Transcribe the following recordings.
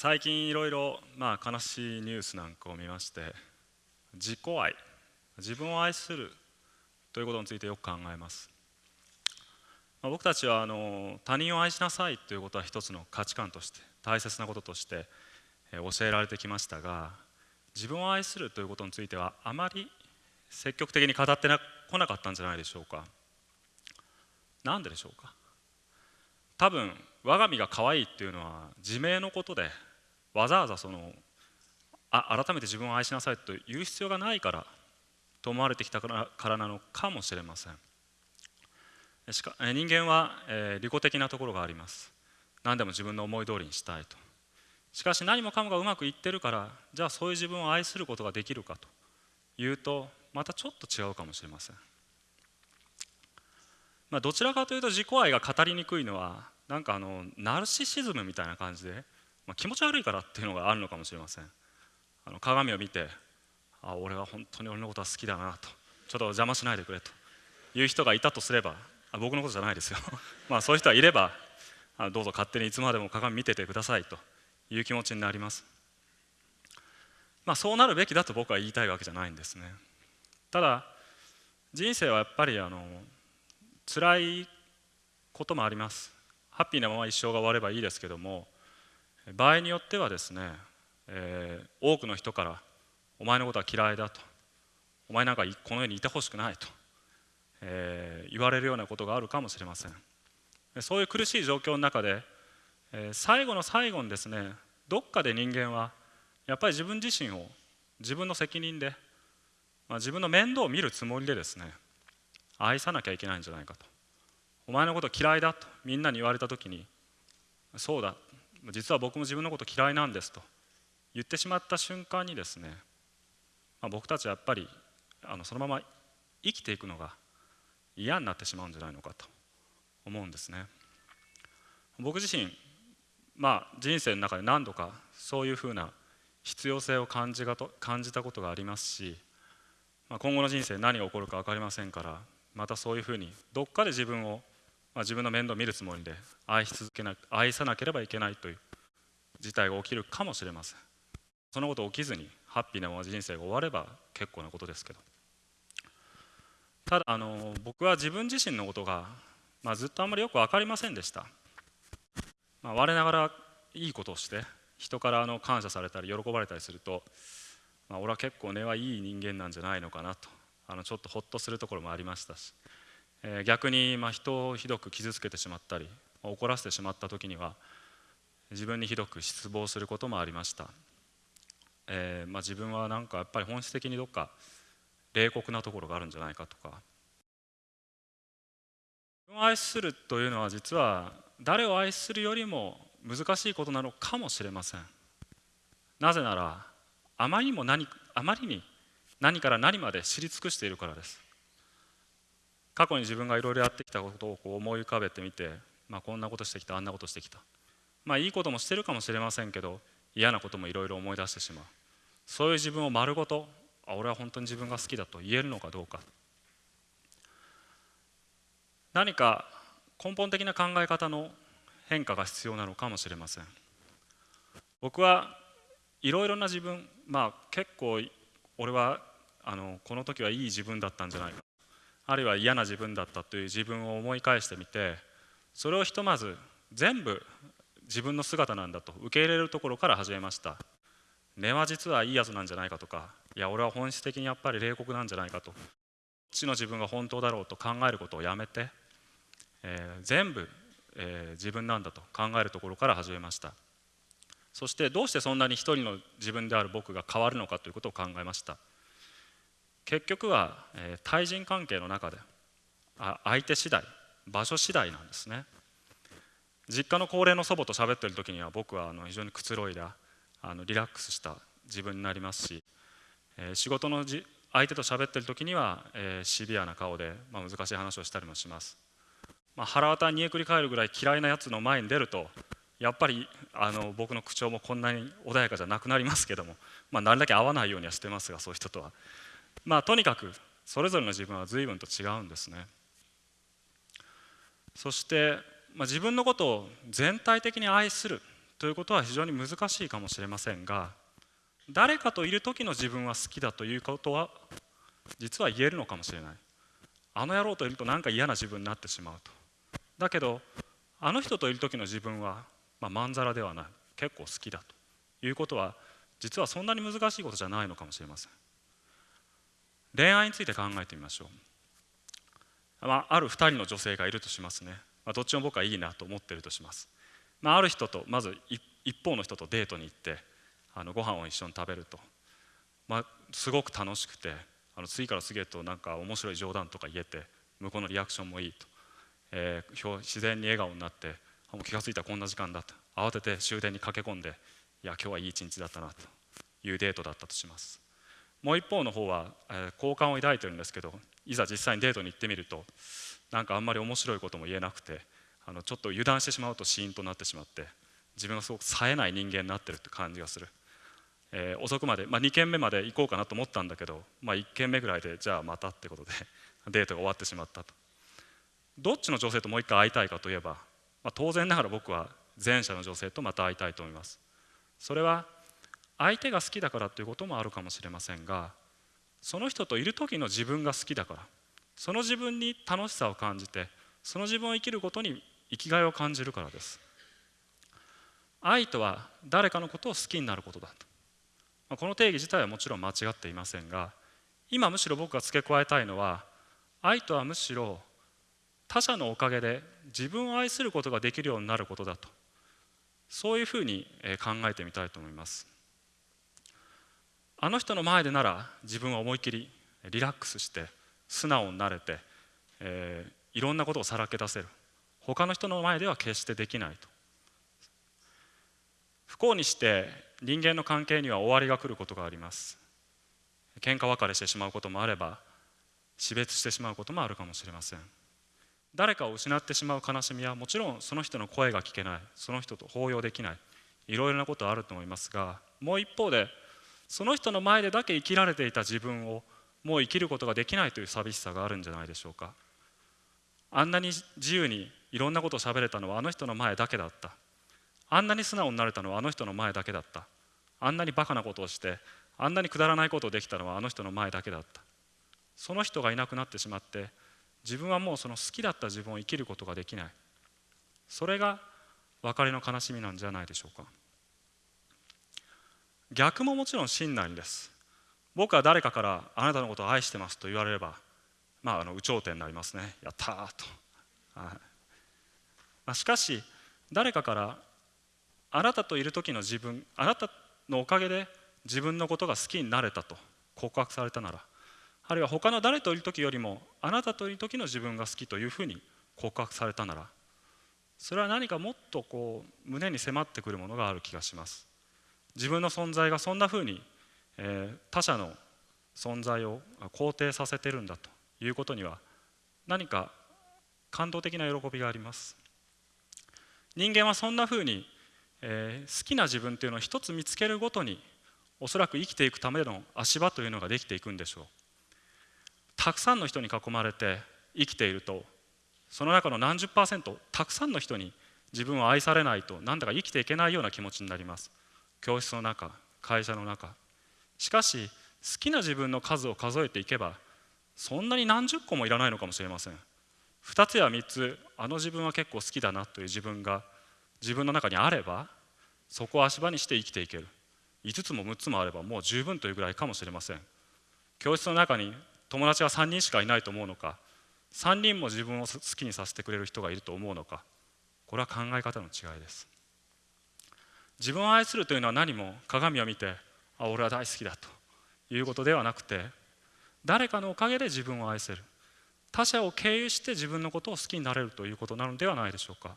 最近いろいろまあ悲しいニュースなんかを見まして自己愛自分を愛するということについてよく考えます、まあ、僕たちはあの他人を愛しなさいということは一つの価値観として大切なこととして教えられてきましたが自分を愛するということについてはあまり積極的に語ってこなかったんじゃないでしょうか。なんででしょうか。多分我が身が可愛いっていうのは自明のことでわざわざそのあ改めて自分を愛しなさいと言う必要がないからと思われてきたからなのかもしれません。しか人間は、えー、利己的なところがあります。何でも自分の思い通りにしたいと。しかし何もかもがうまくいってるからじゃあそういう自分を愛することができるかと。いうとまたちょっと違うかもしれません、まあ、どちらかというと自己愛が語りにくいのはなんかあのナルシシズムみたいな感じで、まあ、気持ち悪いからっていうのがあるのかもしれません。あの鏡を見てあ俺は本当に俺のことは好きだなと。ちょっと邪魔しないでくれと。いう人がいたとすればあ僕のことじゃないですよ。まあそういう人はいればあどうぞ勝手にいつまでも鏡見ててくださいと。いう気持ちになります。まあそうなるべきだと僕は言いたいわけじゃないんですね。ただ人生はやっぱりあの辛いこともあります。ハッピーなまま一生が終わればいいですけども場合によってはですね、えー、多くの人から「お前のことは嫌いだ」と「お前なんかこの世にいてほしくない」と、えー、言われるようなことがあるかもしれません。そういう苦しい状況の中で、えー、最後の最後にですねどっかで人間はやっぱり自分自身を自分の責任で、まあ、自分の面倒を見るつもりでですね愛さなきゃいけないんじゃないかと。お前のこと嫌いだとみんなに言われた時にそうだ実は僕も自分のこと嫌いなんですと。言ってしまった瞬間にですね、まあ、僕たちはやっぱりあのそのまま生きていくのが嫌になってしまうんじゃないのかと思うんですね。僕自身まあ人生の中で何度かそういうふうな必要性を感じがと感じたことがありますし、まあ、今後の人生何が起こるか分かりませんからまたそういうふうにどっかで自分をまあ、自分の面倒を見るつもりで愛し続けな愛さなければいけないという事態が起きるかもしれません。そのこと起きずにハッピーなまま人生が終われば結構なことですけど。ただあの僕は自分自身のことが、まあ、ずっとあんまりよく分かりませんでした、まあ、我ながらいいことをして人からあの感謝されたり喜ばれたりすると、まあ、俺は結構根はいい人間なんじゃないのかなとあのちょっとほっとするところもありましたし。え逆にま人をひどく傷つけてしまったり怒らせてしまった時には自分にひどく失望することもありました、えー、まあ、自分はなんかやっぱり本質的にどっか冷酷なところがあるんじゃないかとか。自分を愛するというのは実は誰を愛するよりも難しいことなのかもしれません。なぜならあまりにも何あまりに何から何まで知り尽くしているからです。過去に自分がいろいろやってきたことをこう思い浮かべてみて、まあ、こんなことしてきたあんなことしてきた。まあいいこともしてるかもしれませんけど嫌なこともいろいろ思い出してしまう。そういう自分を丸ごとあ俺は本当に自分が好きだと言えるのかどうか。何か根本的な考え方の変化が必要なのかもしれません。僕はいろいろな自分まあ結構俺はあのこの時はいい自分だったんじゃないか。あるいは嫌な自分だったという自分を思い返してみてそれをひとまず全部自分の姿なんだと受け入れるところから始めました。根は実はいいやつなんじゃないかとかいや俺は本質的にやっぱり冷酷なんじゃないかと。こっちの自分が本当だろうと考えることをやめて、えー、全部、えー、自分なんだと考えるところから始めました。そしてどうしてそんなに一人の自分である僕が変わるのかということを考えました。結局は、え、対人関係の中であ相手次第場所次第なんですね。実家の高齢の祖母と喋ってる時には僕はあの非常にくつろいだあのリラックスした自分になりますし、え、仕事のじ相手と喋ってる時には、え、シビアな顔で、まあ、難しい話をしたりもします、まあ、腹渡煮えくり返るぐらい嫌いなやつの前に出るとやっぱりあの僕の口調もこんなに穏やかじゃなくなりますけども、まあ、なるだけ合わないようにはしてますがそういう人とは。まあとにかくそれぞれの自分は随分と違うんですね。そして、まあ、自分のことを全体的に愛するということは非常に難しいかもしれませんが誰かといる時の自分は好きだということは実は言えるのかもしれない。あの野郎といると何か嫌な自分になってしまうと。だけどあの人といる時の自分は、まあ、まんざらではない。結構好きだということは実はそんなに難しいことじゃないのかもしれません。恋愛について考えてみましょう、まあ、ある2人の女性がいるとしますね、まあ、どっちも僕はいいなと思ってるとします、まあ、ある人とまず一方の人とデートに行ってあのご飯を一緒に食べると、まあ、すごく楽しくてあの次から次へとなんか面白い冗談とか言えて向こうのリアクションもいいと、えー、自然に笑顔になってもう気が付いたらこんな時間だと。慌てて終電に駆け込んでいや今日はいい一日だったなというデートだったとします。もう一方の方は、え、好感を抱いてるんですけどいざ実際にデートに行ってみるとなんかあんまり面白いことも言えなくてあのちょっと油断してしまうとシーンとなってしまって自分がすごく冴えない人間になってるって感じがする、えー、遅くまで、まあ、2軒目まで行こうかなと思ったんだけど、まあ、1軒目ぐらいでじゃあまたってことで デートが終わってしまったと。どっちの女性ともう一回会いたいかといえば、まあ、当然ながら僕は前者の女性とまた会いたいと思います。それは相手が好きだからということもあるかもしれませんがその人といる時の自分が好きだからその自分に楽しさを感じてその自分を生きることに生きがいを感じるからです。愛とは誰かのことを好きになることだと。この定義自体はもちろん間違っていませんが今むしろ僕が付け加えたいのは愛とはむしろ他者のおかげで自分を愛することができるようになることだと。そういうふうに考えてみたいと思います。あの人の前でなら自分は思い切りリラックスして素直になれて、えー、いろんなことをさらけ出せる。他の人の前では決してできないと。不幸にして人間の関係には終わりが来ることがあります。喧嘩別れしてしまうこともあれば死別してしまうこともあるかもしれません。誰かを失ってしまう悲しみはもちろんその人の声が聞けない。その人と抱擁できない。いろいろなことあると思いますがもう一方でその人の前でだけ生きられていた自分をもう生きることができないという寂しさがあるんじゃないでしょうか。あんなに自由にいろんなことを喋れたのはあの人の前だけだった。あんなに素直になれたのはあの人の前だけだった。あんなにバカなことをしてあんなにくだらないことをできたのはあの人の前だけだった。その人がいなくなってしまって自分はもうその好きだった自分を生きることができない。それが別れの悲しみなんじゃないでしょうか。逆ももちろん真なりです。僕は誰かからあなたのことを愛してますと言われればまああの有頂天になりますね。やったーと、はい。まあ、しかし誰かからあなたといる時の自分あなたのおかげで自分のことが好きになれたと告白されたならあるいは他の誰といる時よりもあなたといる時の自分が好きというふうに告白されたならそれは何かもっとこう胸に迫ってくるものがある気がします。自分の存在がそんなふうに、えー、他者の存在を肯定させてるんだということには何か感動的な喜びがあります。人間はそんなふうにえー、好きな自分というのを一つ見つけるごとにおそらく生きていくための足場というのができていくんでしょう。たくさんの人に囲まれて生きているとその中の何十パーセントたくさんの人に自分を愛されないとなんだか生きていけないような気持ちになります。教室の中会社の中。しかし好きな自分の数を数えていけばそんなに何十個もいらないのかもしれません。2つや3つあの自分は結構好きだなという自分が自分の中にあればそこを足場にして生きていける。5つも6つもあればもう十分というぐらいかもしれません。教室の中に友達が3人しかいないと思うのか3人も自分を好きにさせてくれる人がいると思うのかこれは考え方の違いです。自分を愛するというのは何も鏡を見てあ俺は大好きだということではなくて誰かのおかげで自分を愛せる。他者を経由して自分のことを好きになれるということなのではないでしょうか。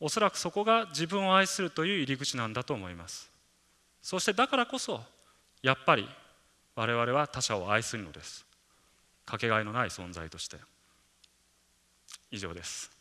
おそらくそこが自分を愛するという入り口なんだと思います。そしてだからこそやっぱり我々は他者を愛するのです。かけがえのない存在として。以上です。